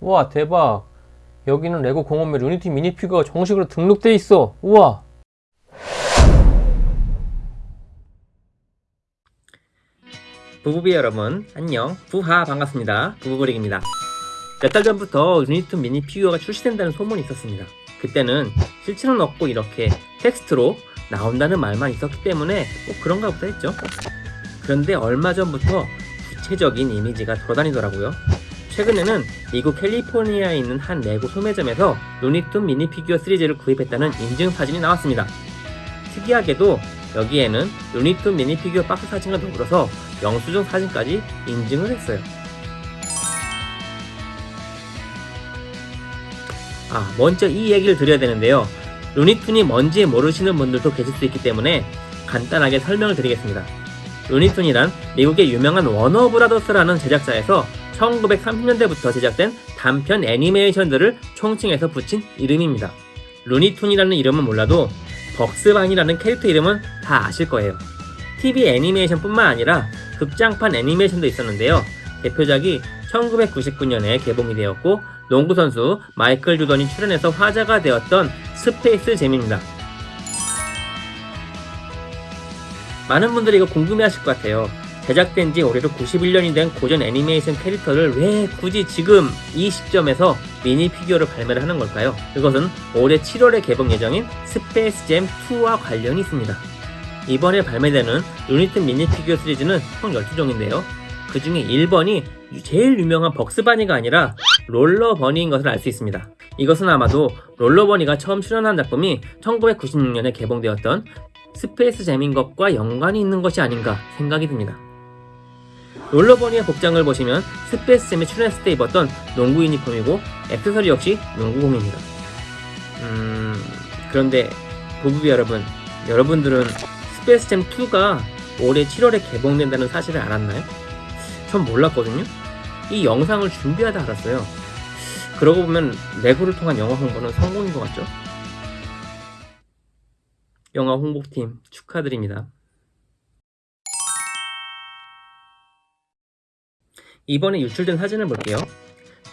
우와 대박. 여기는 레고 공홈에 루니툰 미니피규어가 정식으로 등록돼 있어. 우와. 부부비 여러분 안녕. 부하 반갑습니다. 부부브릭입니다. 몇 달 전부터 루니툰 미니 피규어가 출시된다는 소문이 있었습니다. 그때는 실체는 없고 이렇게 텍스트로 나온다는 말만 있었기 때문에 뭐 그런가 보다 했죠. 그런데 얼마 전부터 구체적인 이미지가 돌아다니더라고요 최근에는 미국 캘리포니아에 있는 한 레고 소매점에서 루니툰 미니 피규어 시리즈를 구입했다는 인증 사진이 나왔습니다 특이하게도 여기에는 루니툰 미니 피규어 박스 사진과 더불어서 영수증 사진까지 인증을 했어요. 아, 먼저 이 얘기를 드려야 되는데요. 루니툰이 뭔지 모르시는 분들도 계실 수 있기 때문에 간단하게 설명을 드리겠습니다. 루니툰이란 미국의 유명한 워너브라더스라는 제작사에서 1930년대부터 제작된 단편 애니메이션들을 총칭해서 붙인 이름입니다. 루니툰이라는 이름은 몰라도 벅스반이라는 캐릭터 이름은 다 아실 거예요. TV 애니메이션 뿐만 아니라 극장판 애니메이션도 있었는데요. 대표작이 1999년에 개봉이 되었고 농구선수 마이클 주던이 출연해서 화제가 되었던 스페이스 잼입니다. 많은 분들이 이거 궁금해 하실 것 같아요. 제작된 지 올해로 91년이 된 고전 애니메이션 캐릭터를 왜 굳이 지금 이 시점에서 미니 피규어를 발매를 하는 걸까요? 그것은 올해 7월에 개봉 예정인 스페이스 잼 2와 관련이 있습니다. 이번에 발매되는 루니툰 미니 피규어 시리즈는 총 12종인데요. 그 중에 1번이 제일 유명한 벅스바니가 아니라 롤라버니인 것을 알 수 있습니다. 이것은 아마도 롤라버니가 처음 출연한 작품이 1996년에 개봉되었던 스페이스 잼인 것과 연관이 있는 것이 아닌가 생각이 듭니다. 롤라버니의 복장을 보시면 스페이스 잼에 출연했을 때 입었던 농구 유니폼이고 액세서리 역시 농구공입니다. 음... 그런데 부부비 여러분, 여러분들은 스페이스잼 2가 올해 7월에 개봉된다는 사실을 알았나요? 전 몰랐거든요. 이 영상을 준비하다 알았어요. 그러고 보면 레고를 통한 영화 홍보는 성공인 것 같죠? 영화 홍보팀 축하드립니다. 이번에 유출된 사진을 볼게요.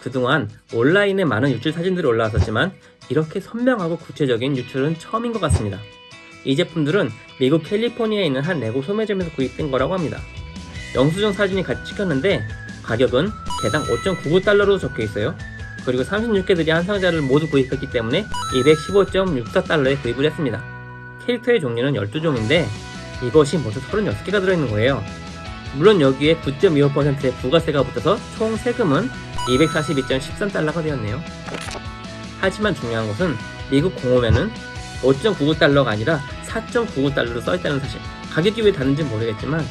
그동안 온라인에 많은 유출 사진들이 올라왔었지만 이렇게 선명하고 구체적인 유출은 처음인 것 같습니다. 이 제품들은 미국 캘리포니아에 있는 한 레고 소매점에서 구입된 거라고 합니다. 영수증 사진이 같이 찍혔는데 가격은 개당 5.99달러로 적혀 있어요. 그리고 36개들이 한 상자를 모두 구입했기 때문에 215.64달러에 구입을 했습니다. 캐릭터의 종류는 12종인데 이것이 모두 36개가 들어있는 거예요. 물론 여기에 9.25%의 부가세가 붙어서 총 세금은 242.13달러가 되었네요. 하지만 중요한 것은 미국 공홈에는 5.99달러가 아니라 4.99달러로 써있다는 사실 가격이 왜 다른지 모르겠지만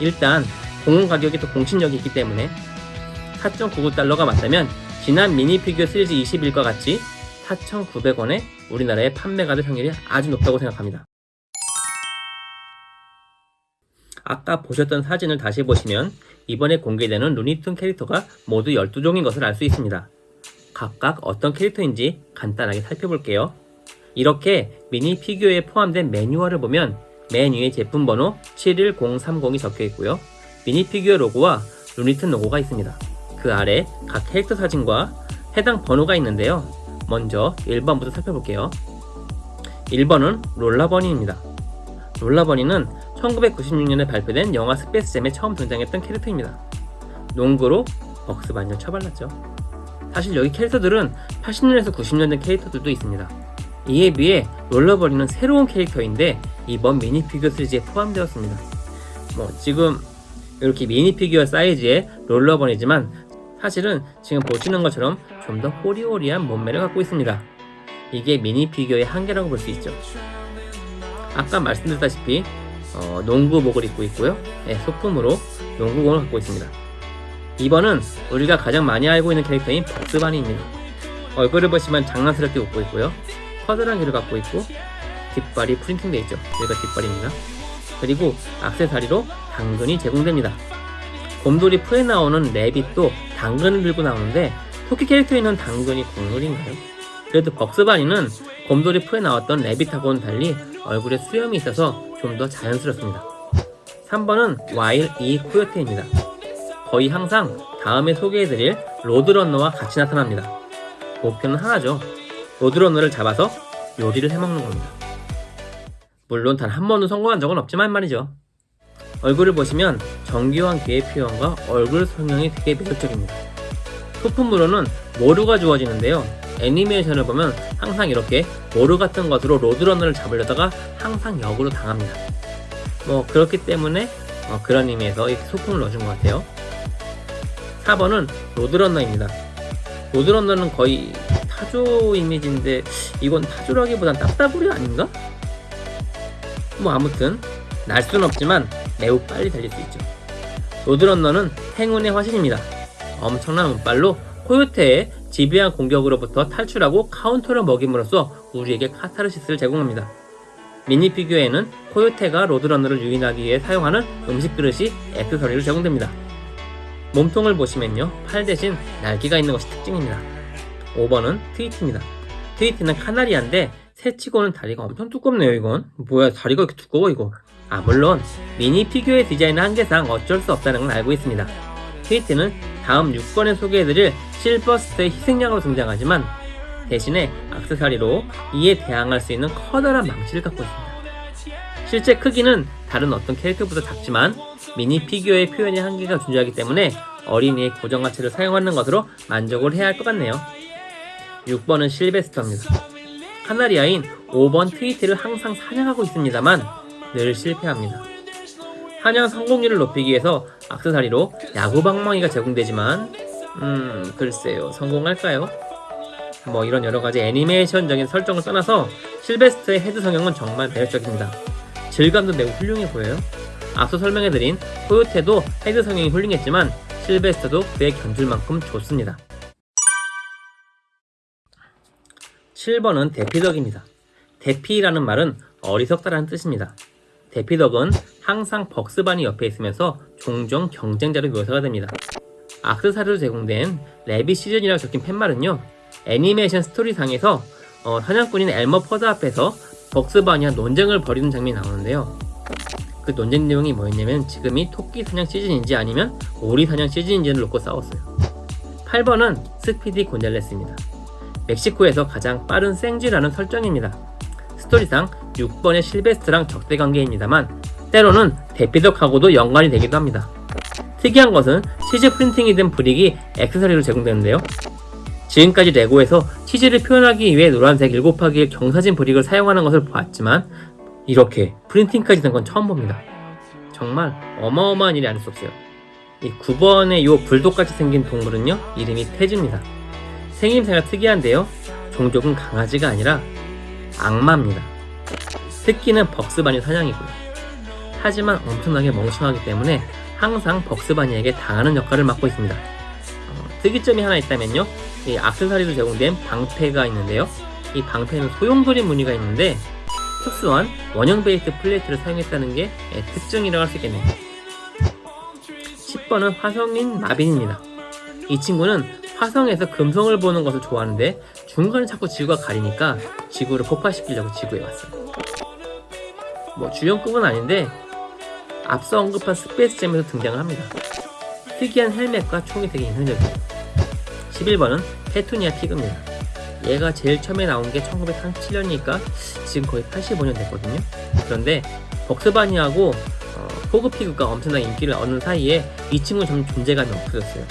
일단 공홈 가격이 더 공신력이 있기 때문에 4.99달러가 맞다면 지난 미니 피규어 시리즈 21과 같이 4,900원에 우리나라에 판매가 될 확률이 아주 높다고 생각합니다. 아까 보셨던 사진을 다시 보시면 이번에 공개되는 루니툰 캐릭터가 모두 12종인 것을 알 수 있습니다. 각각 어떤 캐릭터인지 간단하게 살펴볼게요. 이렇게 미니 피규어에 포함된 매뉴얼을 보면 메뉴에 제품 번호 71030이 적혀 있고요. 미니 피규어 로고와 루니툰 로고가 있습니다. 그 아래 각 캐릭터 사진과 해당 번호가 있는데요. 먼저 1번부터 살펴볼게요. 1번은 롤라버니입니다. 롤라버니는 1996년에 발표된 영화 스페이스잼에 처음 등장했던 캐릭터입니다. 농구로 벅스반을 처발랐죠. 사실 여기 캐릭터들은 80년에서 90년 된 캐릭터들도 있습니다. 이에 비해 롤러버리는 새로운 캐릭터인데 이번 미니피규어 시리즈에 포함되었습니다. 뭐 지금 이렇게 미니피규어 사이즈의 롤러버니지만 사실은 지금 보시는 것처럼 좀 더 호리호리한 몸매를 갖고 있습니다. 이게 미니피규어의 한계라고 볼 수 있죠. 아까 말씀드렸다시피 어, 농구복을 입고 있고요. 네, 소품으로 농구공을 갖고 있습니다. 2번은 우리가 가장 많이 알고 있는 캐릭터인 벅스바니입니다. 얼굴을 보시면 장난스럽게 웃고 있고요. 커다란 귀를 갖고 있고 뒷발이 프린팅되어 있죠. 여기가 뒷발입니다. 그리고 악세사리로 당근이 제공됩니다. 곰돌이 풀에 나오는 래빗도 당근을 들고 나오는데 토끼 캐릭터에 있는 당근이 국물인가요? 그래도 벅스바니는 곰돌이 풀에 나왔던 래빗하고는 달리 얼굴에 수염이 있어서 좀 더 자연스럽습니다. 3번은 와일 이 코요테입니다. 거의 항상 다음에 소개해드릴 로드런너와 같이 나타납니다. 목표는 하나죠. 로드런너를 잡아서 요리를 해먹는 겁니다. 물론 단 한 번도 성공한 적은 없지만 말이죠. 얼굴을 보시면 정교한 귀의 표현과 얼굴 성형이 되게 매력적입니다. 소품으로는 모루가 주어지는데요. 애니메이션을 보면 항상 이렇게 모루 같은 것으로 로드러너를 잡으려다가 항상 역으로 당합니다. 뭐 그렇기 때문에 어, 그런 의미에서 소품을 넣어준 것 같아요. 4번은 로드러너입니다. 로드러너는 거의 타조 이미지인데 이건 타조라기보단 딱따구리 아닌가? 뭐 아무튼 날 수는 없지만 매우 빨리 달릴 수 있죠. 로드런너는 행운의 화신입니다. 엄청난 운빨로 코요테의 집요한 공격으로부터 탈출하고 카운터를 먹임으로써 우리에게 카타르시스를 제공합니다. 미니 피규어에는 코요테가 로드런너를 유인하기 위해 사용하는 음식 그릇이 액세서리로 제공됩니다. 몸통을 보시면요, 팔 대신 날개가 있는 것이 특징입니다. 5번은 트위티입니다. 트위티는 카나리아인데 새치고는 다리가 엄청 두껍네요, 이건. 뭐야, 다리가 이렇게 두꺼워, 이거. 아, 물론 미니 피규어의 디자인 한계상 어쩔 수 없다는 걸 알고 있습니다. 트위티는 다음 6번에 소개해드릴 실베스터의 희생양으로 등장하지만 대신에 악세사리로 이에 대항할 수 있는 커다란 망치를 갖고 있습니다. 실제 크기는 다른 어떤 캐릭터보다 작지만 미니 피규어의 표현의 한계가 존재하기 때문에 어린이의 고정다리를 사용하는 것으로 만족을 해야 할 것 같네요. 6번은 실베스터입니다. 카나리아인 5번 트위티를 항상 사냥하고 있습니다만 늘 실패합니다. 사냥 성공률을 높이기 위해서 악세사리로 야구방망이가 제공되지만 음 글쎄요 성공할까요? 뭐 이런 여러가지 애니메이션적인 설정을 떠나서 실베스터의 헤드 성형은 정말 매력적입니다. 질감도 매우 훌륭해 보여요. 앞서 설명해드린 코요테도 헤드 성형이 훌륭했지만 실베스터도 그에 견줄 만큼 좋습니다. 7번은 대피덕입니다. 대피라는 말은 어리석다라는 뜻입니다. 대피덕은 항상 벅스바니 옆에 있으면서 종종 경쟁자로 묘사가 됩니다. 악세사리로 제공된 Rabbit Season이라고 적힌 팻말은요 애니메이션 스토리상에서 어, 사냥꾼인 엘머 퍼드 앞에서 벅스바니와 논쟁을 벌이는 장면이 나오는데요. 그 논쟁 내용이 뭐였냐면 지금이 토끼 사냥 시즌인지 아니면 오리 사냥 시즌인지를 놓고 싸웠어요. 8번은 스피디 곤잘레스입니다. 멕시코에서 가장 빠른 생쥐라는 설정입니다. 스토리상 6번의 실베스터랑 적대 관계입니다만 때로는 대피덕하고도 연관이 되기도 합니다. 특이한 것은 치즈 printing이 된 brick이 액세서리로 제공되는데요. 지금까지 레고에서 치즈를 표현하기 위해 노란색 7곱하기 경사진 brick을 사용하는 것을 보았지만 이렇게 printing까지 된 건 처음 봅니다. 정말 어마어마한 일이 아닐 수 없어요. 이 9번의 이 불독같이 생긴 동물은요 이름이 태즈입니다. 생김새가 특이한데요. 종족은 강아지가 아니라 악마입니다. 특기는 벅스바니 사냥이고요. 하지만 엄청나게 멍청하기 때문에 항상 벅스바니에게 당하는 역할을 맡고 있습니다. 어, 특이점이 하나 있다면요. 이 악세사리로 제공된 방패가 있는데요. 이 방패는 소용돌이 무늬가 있는데 특수한 원형 base plate를 사용했다는 게 예, 특징이라고 할 수 있겠네요. 10번은 화성인 마빈입니다. 이 친구는 화성에서 금성을 보는 것을 좋아하는데 중간에 자꾸 지구가 가리니까 지구를 폭파시키려고 지구에 왔어요. 뭐 주연급은 아닌데 앞서 언급한 스페이스잼에서 등장을 합니다. 특이한 헬멧과 총이 되게 인상적이에요. 11번은 페투니아 피그입니다. 얘가 제일 처음에 나온 게 1937년이니까 지금 거의 85년 됐거든요. 그런데 벅스바니하고 어, 포키피그가 엄청난 인기를 얻는 사이에 이 친구는 좀 존재감이 없어졌어요.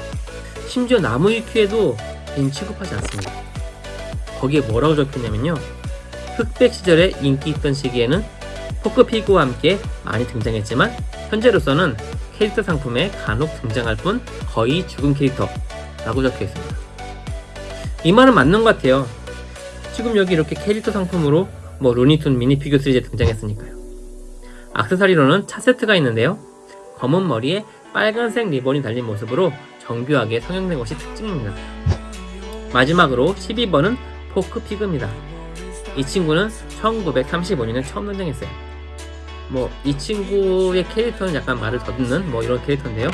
심지어 나무 위키에도 인 취급하지 않습니다. 거기에 뭐라고 적혀있냐면요. 흑백 시절에 인기 있던 시기에는 포키 피그와 함께 많이 등장했지만 현재로서는 캐릭터 상품에 간혹 등장할 뿐 거의 죽은 캐릭터 라고 적혀 있습니다. 이 말은 맞는 것 같아요. 지금 여기 이렇게 캐릭터 상품으로 뭐 루니툰 미니피규어 시리즈에 등장했으니까요. 악세사리로는 차 세트가 있는데요. 검은 머리에 빨간색 리본이 달린 모습으로 정교하게 성형된 것이 특징입니다. 마지막으로 12번은 포키 피그입니다. 이 친구는 1935년에 처음 등장했어요. 뭐 이 친구의 캐릭터는 약간 말을 더듬는 뭐 이런 캐릭터인데요.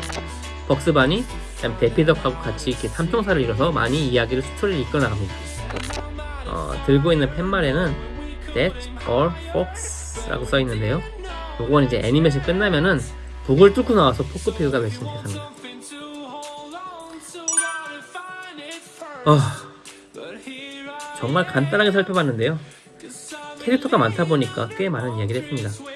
벅스바니, 데피덕하고 같이 이렇게 삼총사를 이뤄서 많이 이야기를 스토리를 이끌어 나갑니다. 어, 들고 있는 팻말에는 That's all Fox라고 써 있는데요. 요건 이제 애니메이션 끝나면은 북을 뚫고 나와서 포크피그가 외치는 대사입니다. 아, 정말 간단하게 살펴봤는데요. 캐릭터가 많다 보니까 꽤 많은 이야기를 했습니다.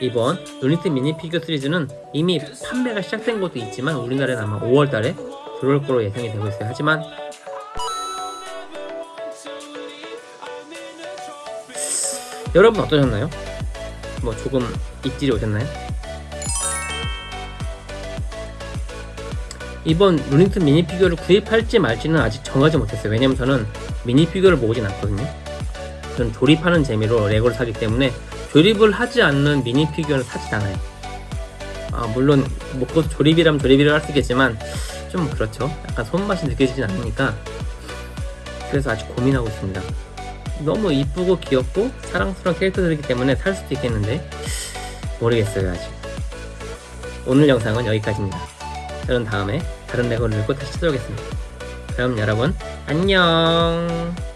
이번 루니툰 미니 피규어 시리즈는 이미 판매가 시작된 곳도 있지만 우리나라에는 아마 5월달에 들어올 거로 예상이 되고 있어요. 하지만 여러분 어떠셨나요? 뭐 조금 입질이 오셨나요? 이번 루니툰 미니 피규어를 구입할지 말지는 아직 정하지 못했어요. 왜냐면 저는 미니 피규어를 모으진 않거든요. 저는 조립하는 재미로 레고를 사기 때문에 조립을 하지 않는 미니 피규어는 사지 않아요. 아, 물론 뭐 조립이라면 조립이라 할수 있겠지만 좀 그렇죠. 약간 손맛이 느껴지진 않으니까 그래서 아직 고민하고 있습니다. 너무 이쁘고 귀엽고 사랑스러운 캐릭터들이기 때문에 살 수도 있겠는데 모르겠어요 아직. 오늘 영상은 여기까지입니다. 저는 다음에 다른 레고를 들고 다시 찾아오겠습니다. 그럼 여러분 안녕.